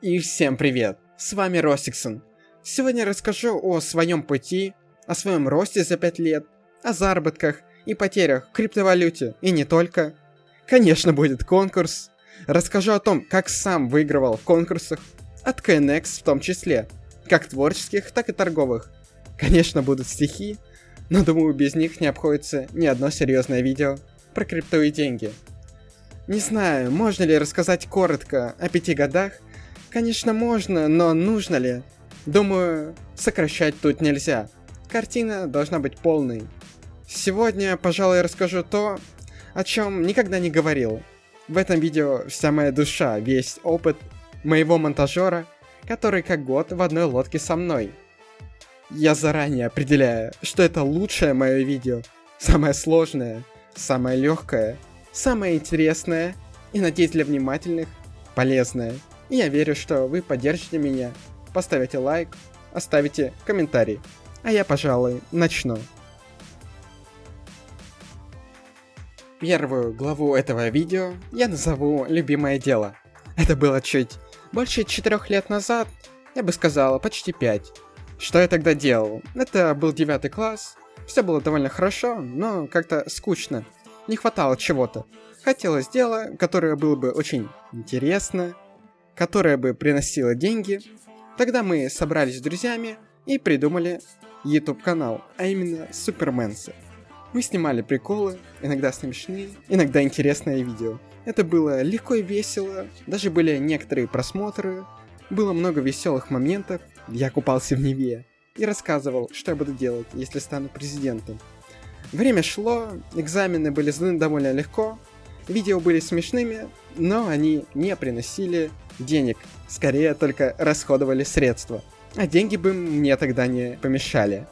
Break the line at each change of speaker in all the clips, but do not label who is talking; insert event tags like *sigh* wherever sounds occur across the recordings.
И всем привет! С вами Ростиксон. Сегодня расскажу о своем пути, о своем росте за 5 лет, о заработках и потерях в криптовалюте и не только. Конечно, будет конкурс. Расскажу о том, как сам выигрывал в конкурсах, от KNX в том числе, как творческих, так и торговых. Конечно, будут стихи, но думаю, без них не обходится ни одно серьезное видео про крипту и деньги. Не знаю, можно ли рассказать коротко о пяти годах. Конечно, можно, но нужно ли? Думаю, сокращать тут нельзя. Картина должна быть полной. Сегодня, пожалуй, расскажу то, о чем никогда не говорил. В этом видео вся моя душа, весь опыт моего монтажера, который как год в одной лодке со мной. Я заранее определяю, что это лучшее мое видео, самое сложное, самое легкое – самое интересное и, надеюсь, для внимательных, полезное. И я верю, что вы поддержите меня, поставите лайк, оставите комментарий. А я, пожалуй, начну. Первую главу этого видео я назову «Любимое дело». Это было чуть больше четырех лет назад, я бы сказала, почти пять. Что я тогда делал? Это был девятый класс, все было довольно хорошо, но как-то скучно не хватало чего-то. Хотелось дела, которое было бы очень интересно, которое бы приносило деньги. Тогда мы собрались с друзьями и придумали YouTube канал, а именно Суперменсы. Мы снимали приколы, иногда смешные, иногда интересные видео. Это было легко и весело, даже были некоторые просмотры, было много веселых моментов, я купался в Неве и рассказывал, что я буду делать, если стану президентом. Время шло, экзамены были сданы довольно легко, видео были смешными, но они не приносили денег, скорее только расходовали средства. А деньги бы мне тогда не помешали.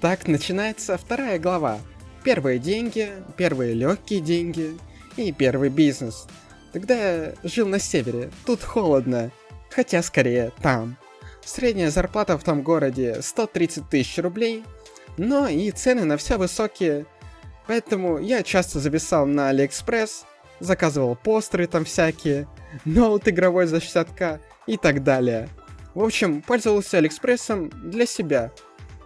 Так начинается вторая глава. Первые деньги, первые легкие деньги и первый бизнес. Тогда я жил на севере, тут холодно, хотя скорее там. Средняя зарплата в том городе 130 тысяч рублей, но и цены на все высокие, поэтому я часто зависал на Алиэкспресс, заказывал постеры там всякие, ноут игровой за 60к и так далее. В общем, пользовался Алиэкспрессом для себя.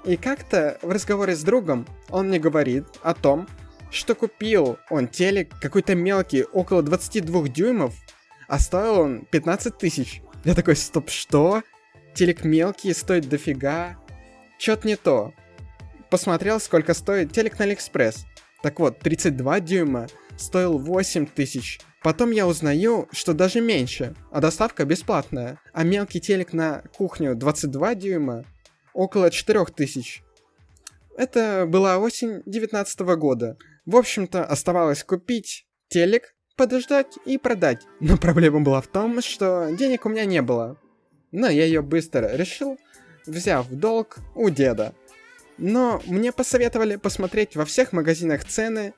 И как-то в разговоре с другом он мне говорит о том, что купил он телек какой-то мелкий, около 22 дюймов, а стоил он 15 тысяч. Я такой, стоп, что? телек мелкий, стоит дофига. Чё-то не то. Посмотрел, сколько стоит телек на Алиэкспресс. Так вот, 32 дюйма стоил 8 тысяч. Потом я узнаю, что даже меньше, а доставка бесплатная. А мелкий телек на кухню 22 дюйма около 4 тысяч. Это была осень 19 года. В общем-то, оставалось купить телек, подождать и продать. Но проблема была в том, что денег у меня не было но я ее быстро решил, взяв долг у деда. Но мне посоветовали посмотреть во всех магазинах цены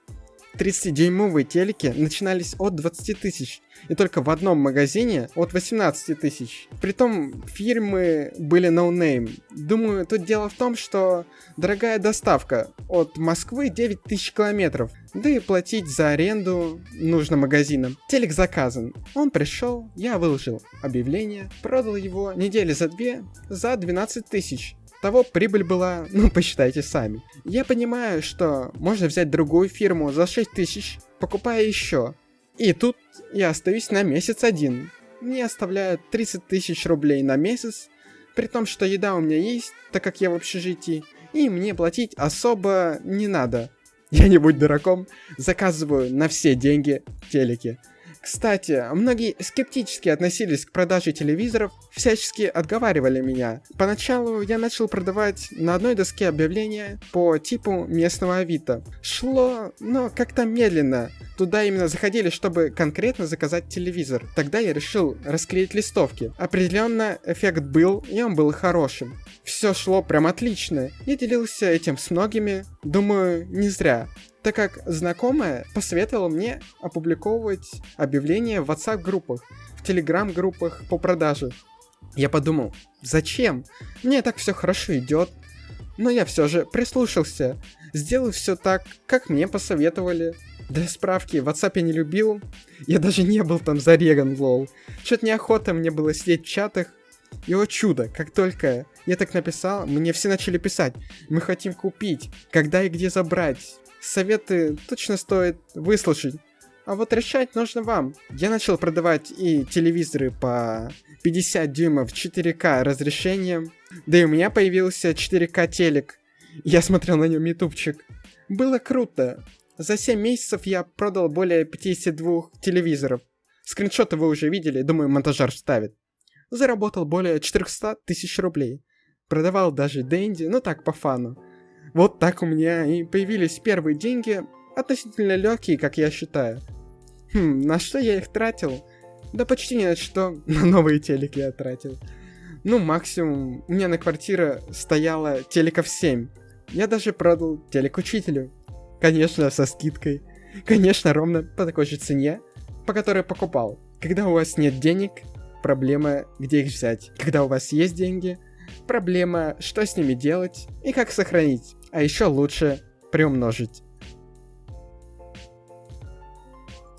30-дюймовые телеки начинались от 20 тысяч, и только в одном магазине от 18 тысяч. Притом фирмы были no name. Но думаю, тут дело в том, что дорогая доставка от Москвы 9 тысяч километров, да и платить за аренду нужно магазинам. Телек заказан. Он пришел, я выложил объявление, продал его недели за две за 12 тысяч того прибыль была, ну посчитайте сами. Я понимаю, что можно взять другую фирму за 6 тысяч, покупая еще. И тут я остаюсь на месяц один. Мне оставляют 30 тысяч рублей на месяц, при том, что еда у меня есть, так как я в общежитии, и мне платить особо не надо. Я не будь дураком, заказываю на все деньги телеки. Кстати, многие скептически относились к продаже телевизоров, всячески отговаривали меня. Поначалу я начал продавать на одной доске объявления по типу местного авито. Шло, но как-то медленно. Туда именно заходили, чтобы конкретно заказать телевизор. Тогда я решил расклеить листовки. Определенно эффект был, и он был хорошим. Все шло прям отлично. Я делился этим с многими. Думаю, не зря так как знакомая посоветовала мне опубликовывать объявления в WhatsApp-группах, в Telegram-группах по продаже. Я подумал, зачем? Мне так все хорошо идет. Но я все же прислушался, сделал все так, как мне посоветовали. Для справки, WhatsApp я не любил. Я даже не был там зареган, лол. Что-то неохота мне было сидеть в чатах. И о чудо, как только я так написал, мне все начали писать. Мы хотим купить. Когда и где забрать. Советы точно стоит выслушать. А вот решать нужно вам. Я начал продавать и телевизоры по 50 дюймов 4К разрешением. Да и у меня появился 4К телек. Я смотрел на нем ютубчик. Было круто. За 7 месяцев я продал более 52 телевизоров. Скриншоты вы уже видели, думаю, монтажер вставит. Заработал более 400 тысяч рублей. Продавал даже Дэнди, ну так, по фану. Вот так у меня и появились первые деньги, относительно легкие, как я считаю. Хм, на что я их тратил? Да почти ни на что. *laughs* На новые телеки я тратил. Ну, максимум, у меня на квартире стояло телеков 7. Я даже продал телек учителю. Конечно, со скидкой. Конечно, ровно по такой же цене, по которой покупал. Когда у вас нет денег, проблема, где их взять. Когда у вас есть деньги, проблема, что с ними делать и как сохранить. А еще лучше приумножить.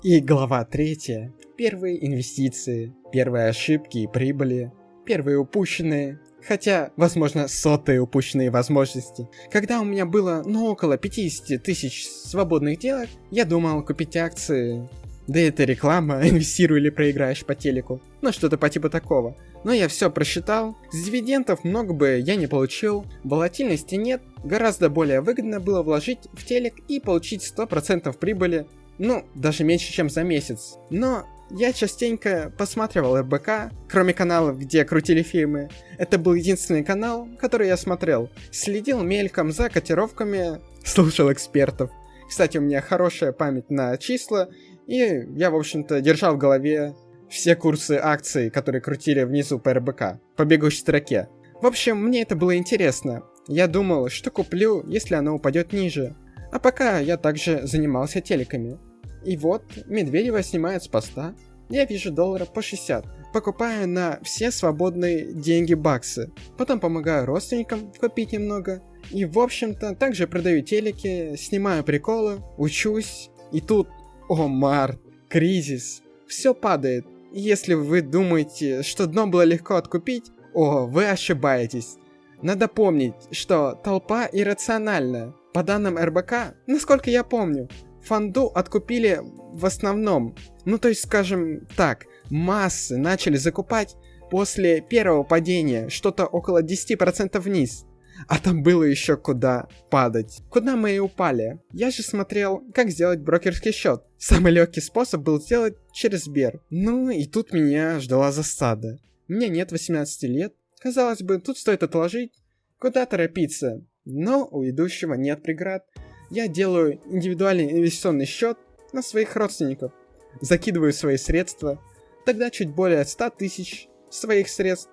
И глава третья. Первые инвестиции, первые ошибки и прибыли, первые упущенные, хотя, возможно, сотые упущенные возможности. Когда у меня было, ну, около 50 тысяч свободных делок, я думал купить акции. Да это реклама, *laughs* инвестируй или проиграешь по телеку. Ну, что-то по типу такого. Но я все просчитал, с дивидендов много бы я не получил, волатильности нет, гораздо более выгодно было вложить в телек и получить 100% прибыли, ну, даже меньше, чем за месяц. Но я частенько посматривал РБК, кроме каналов, где крутили фильмы. Это был единственный канал, который я смотрел. Следил мельком за котировками, *laughs* слушал экспертов. Кстати, у меня хорошая память на числа, и я, в общем-то, держал в голове все курсы акций, которые крутили внизу по РБК, по бегущей строке. В общем, мне это было интересно. Я думал, что куплю, если оно упадет ниже. А пока я также занимался телеками. И вот, Медведева снимает с поста. Я вижу доллара по 60. Покупаю на все свободные деньги баксы. Потом помогаю родственникам купить немного. И в общем-то, также продаю телеки, снимаю приколы, учусь. И тут, о март, кризис. Все падает. Если вы думаете, что дно было легко откупить, о, вы ошибаетесь. Надо помнить, что толпа иррациональна. По данным РБК, насколько я помню, фанду откупили в основном. Ну то есть, скажем так, массы начали закупать после первого падения, что-то около 10% вниз. А там было еще куда падать. Куда мы и упали. Я же смотрел, как сделать брокерский счет. Самый легкий способ был сделать через Сбер. Ну и тут меня ждала засада. Мне нет 18 лет. Казалось бы, тут стоит отложить. Куда торопиться? Но у идущего нет преград. Я делаю индивидуальный инвестиционный счет на своих родственников. Закидываю свои средства, тогда чуть более 100 тысяч своих средств,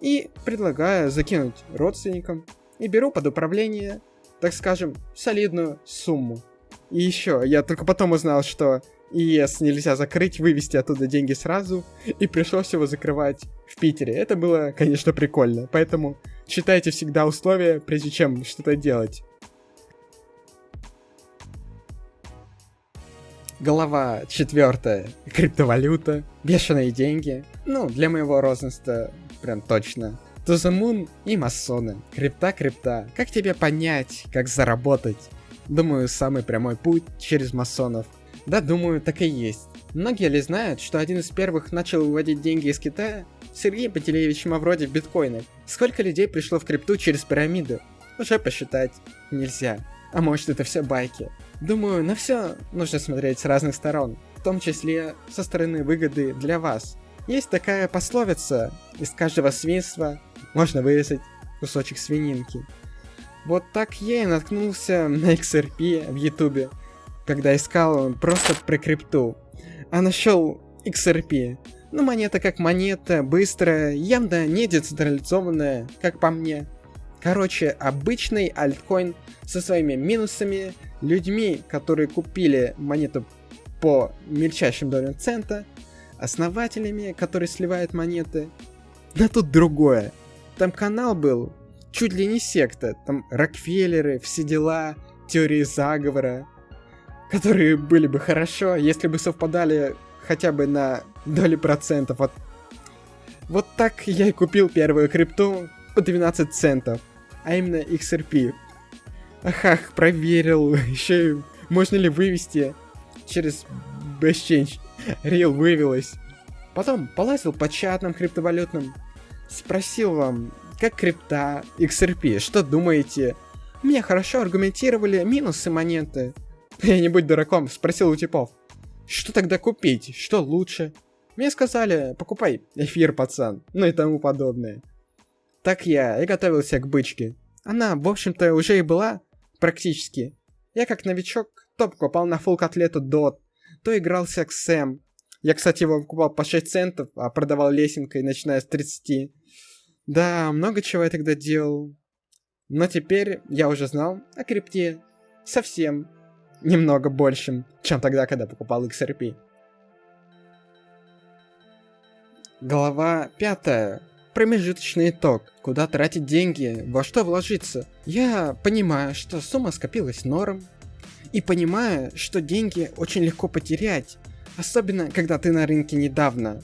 и предлагаю закинуть родственникам, и беру под управление, так скажем, солидную сумму. И еще, я только потом узнал, что ИЕС нельзя закрыть, вывести оттуда деньги сразу, и пришлось его закрывать в Питере. Это было, конечно, прикольно, поэтому читайте всегда условия, прежде чем что-то делать. Глава четвертая. Криптовалюта, бешеные деньги. Ну, для моего розыста прям точно. Moon и масоны. Крипта-крипта. Как тебе понять, как заработать? Думаю, самый прямой путь через масонов. Да, думаю, так и есть. Многие ли знают, что один из первых начал выводить деньги из Китая? Сергей Пателеевич Мавроди в биткоинах. Сколько людей пришло в крипту через пирамиду? Уже посчитать нельзя. А может это все байки? Думаю, на все нужно смотреть с разных сторон, в том числе со стороны выгоды для вас. Есть такая пословица, из каждого свинства можно вырезать кусочек свининки. Вот так я и наткнулся на XRP в ютубе, когда искал просто про крипту. А нашел XRP. Ну, монета как монета, быстрая, явно не децентрализованная, как по мне. Короче, обычный альткоин со своими минусами, людьми, которые купили монету по мельчайшим долям цента, основателями, которые сливают монеты. Но тут другое. Там канал был чуть ли не секта. Там Рокфеллеры, все дела, теории заговора. которые были бы хорошо, если бы совпадали хотя бы на доли процентов от... Вот так я и купил первую крипту по 12 центов, а именно XRP. Ахах, проверил, *laughs* еще и можно ли вывести через BestChange. Real вывелась. Потом полазил по чатам криптовалютным, спросил вам, как крипта, XRP, что думаете? Мне хорошо аргументировали минусы монеты. *laughs* Я не будь дураком, спросил у типов. Что тогда купить? Что лучше? Мне сказали, покупай эфир, пацан, ну и тому подобное. Так я и готовился к бычке. Она, в общем-то, уже и была, практически. Я как новичок то покупал на фул котлету дот, то игрался к Сэм. Я, кстати, его покупал по 6 центов, а продавал лесенкой, начиная с 30. Да, много чего я тогда делал. Но теперь я уже знал о крипте совсем немного большим, чем тогда, когда покупал XRP. Глава пятая. Промежуточный итог. Куда тратить деньги, во что вложиться. Я понимаю, что сумма скопилась норм. И понимаю, что деньги очень легко потерять. Особенно, когда ты на рынке недавно.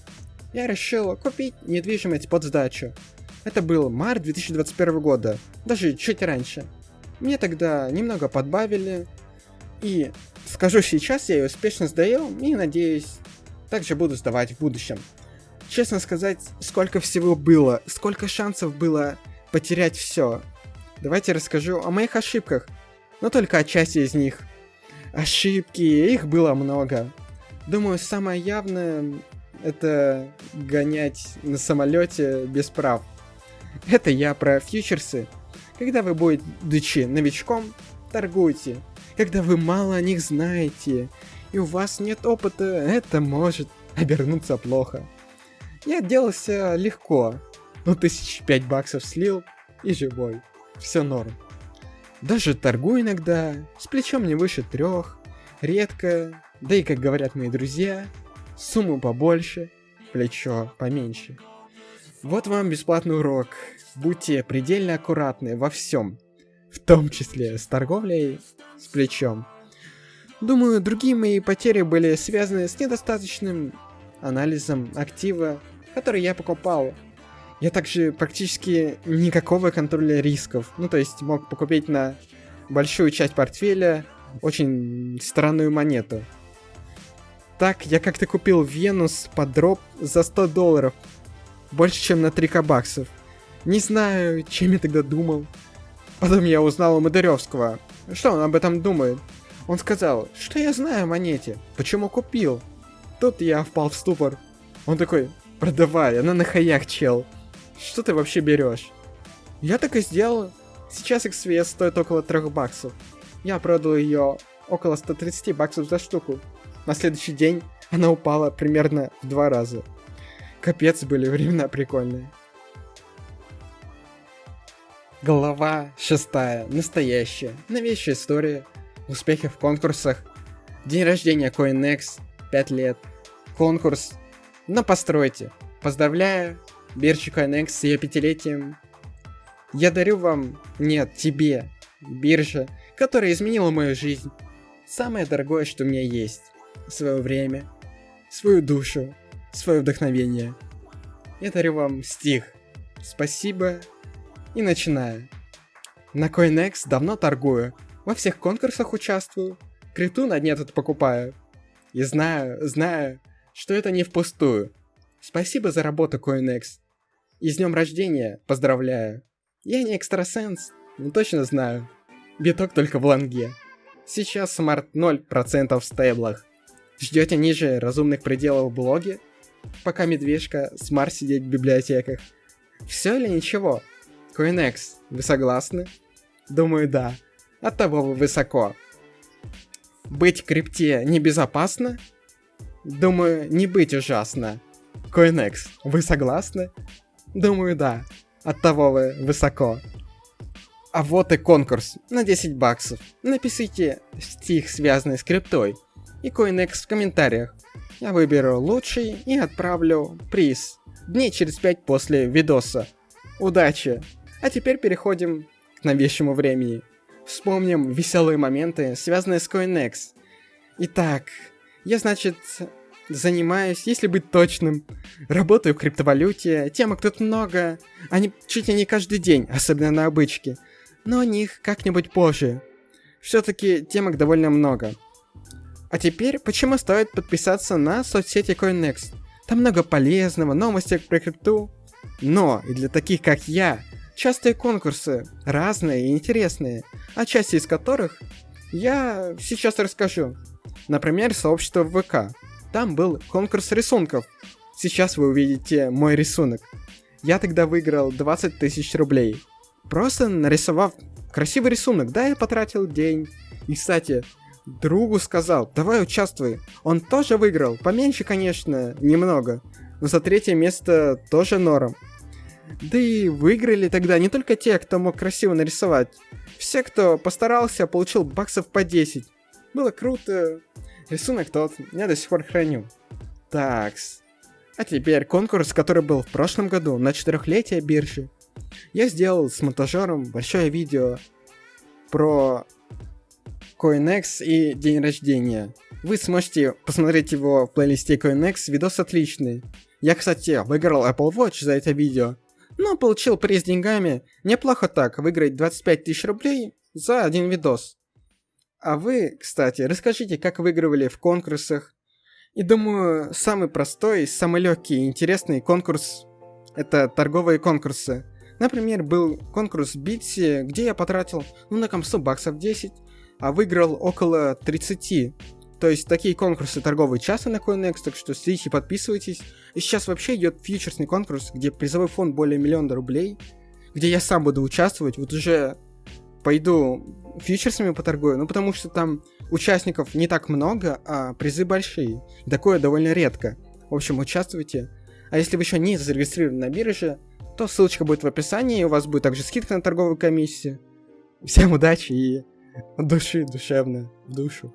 Я решил купить недвижимость под сдачу. Это был март 2021 года, даже чуть раньше. Мне тогда немного подбавили, и скажу сейчас, я ее успешно сдаю и надеюсь, также буду сдавать в будущем. Честно сказать, сколько всего было, сколько шансов было потерять все. Давайте расскажу о моих ошибках, но только о части из них. Ошибки, их было много. Думаю, самое явное это гонять на самолете без прав. Это я про фьючерсы. Когда вы будете новичком, торгуйте. Когда вы мало о них знаете, и у вас нет опыта, это может обернуться плохо. Я отделался легко. Ну, тысяч пять баксов слил и живой. Все норм. Даже торгую иногда, с плечом не выше трех, редко, да и, как говорят мои друзья, сумму побольше, плечо поменьше. Вот вам бесплатный урок. Будьте предельно аккуратны во всем, в том числе с торговлей с плечом. Думаю, другие мои потери были связаны с недостаточным анализом актива, который я покупал. Я также практически никакого контроля рисков. Ну, то есть мог покупить на большую часть портфеля очень странную монету. Так, я как-то купил Венус под дроп за 100 долларов больше, чем на 3 баксов. Не знаю, чем я тогда думал. Потом я узнал у Мадыревского. Что он об этом думает? Он сказал, что я знаю о монете, почему купил. Тут я впал в ступор. Он такой, продавай, она на хаях, чел. Что ты вообще берешь? Я так и сделал. Сейчас XVS стоит около 3 баксов. Я продал ее около 130 баксов за штуку. На следующий день она упала примерно в два раза. Капец, были времена прикольные. Глава 6. Настоящая. Новейшая история. Успехи в конкурсах. День рождения CoinEx. 5 лет. Конкурс. Но постройте. Поздравляю. Биржу CoinEx с ее пятилетием. Я дарю вам, нет, тебе, биржа, которая изменила мою жизнь. Самое дорогое, что у меня есть. Свое время, свою душу, свое вдохновение. Я дарю вам стих. Спасибо. И начинаю. На CoinEx давно торгую. Во всех конкурсах участвую. Крипту на дне тут покупаю. И знаю, знаю, что это не впустую. Спасибо за работу, CoinEx. И с днем рождения поздравляю. Я не экстрасенс, но точно знаю. Биток только в лонге. Сейчас смарт 0% в стейблах. Ждете ниже разумных пределов в блоге? пока медвежка смарт сидеть в библиотеках. Все или ничего? CoinEx, вы согласны? Думаю, да. От того вы высоко. Быть в крипте небезопасно? Думаю, не быть ужасно. CoinEx, вы согласны? Думаю, да. От того вы высоко. А вот и конкурс на 10 баксов. Напишите стих, связанный с криптой, и CoinEx в комментариях. Я выберу лучший и отправлю приз. Дней через 5 после видоса. Удачи! А теперь переходим к новейшему времени. Вспомним веселые моменты, связанные с CoinEx. Итак, я, значит, занимаюсь, если быть точным, работаю в криптовалюте, темок тут много, они чуть ли не каждый день, особенно на обычке, но о них как-нибудь позже. Все-таки темок довольно много. А теперь, почему стоит подписаться на соцсети CoinNext? Там много полезного, новости про крипту. Но и для таких, как я, частые конкурсы, разные и интересные, о части из которых я сейчас расскажу. Например, сообщество ВК. Там был конкурс рисунков. Сейчас вы увидите мой рисунок. Я тогда выиграл 20 тысяч рублей. Просто нарисовав красивый рисунок, да, я потратил день. И, кстати, другу сказал, давай участвуй. Он тоже выиграл, поменьше, конечно, немного. Но за третье место тоже норм. Да и выиграли тогда не только те, кто мог красиво нарисовать. Все, кто постарался, получил баксов по 10. Было круто. Рисунок тот, я до сих пор храню. Такс. А теперь конкурс, который был в прошлом году на четырехлетие биржи. Я сделал с монтажером большое видео про CoinEx и день рождения. Вы сможете посмотреть его в плейлисте CoinEx, видос отличный. Я, кстати, выиграл Apple Watch за это видео, но получил приз деньгами. Неплохо так, выиграть 25 тысяч рублей за один видос. А вы, кстати, расскажите, как выигрывали в конкурсах. И думаю, самый простой, самый легкий и интересный конкурс – это торговые конкурсы. Например, был конкурс Битси, где я потратил, ну, на комсу баксов 10, а выиграл около 30. То есть такие конкурсы торговые часто на CoinEx, так что следите, подписывайтесь. И сейчас вообще идет фьючерсный конкурс, где призовой фонд более миллиона рублей, где я сам буду участвовать. Вот уже пойду фьючерсами поторгую, ну потому что там участников не так много, а призы большие. Такое довольно редко. В общем, участвуйте. А если вы еще не зарегистрированы на бирже, то ссылочка будет в описании, у вас будет также скидка на торговую комиссию. Всем удачи и души душевно в душу.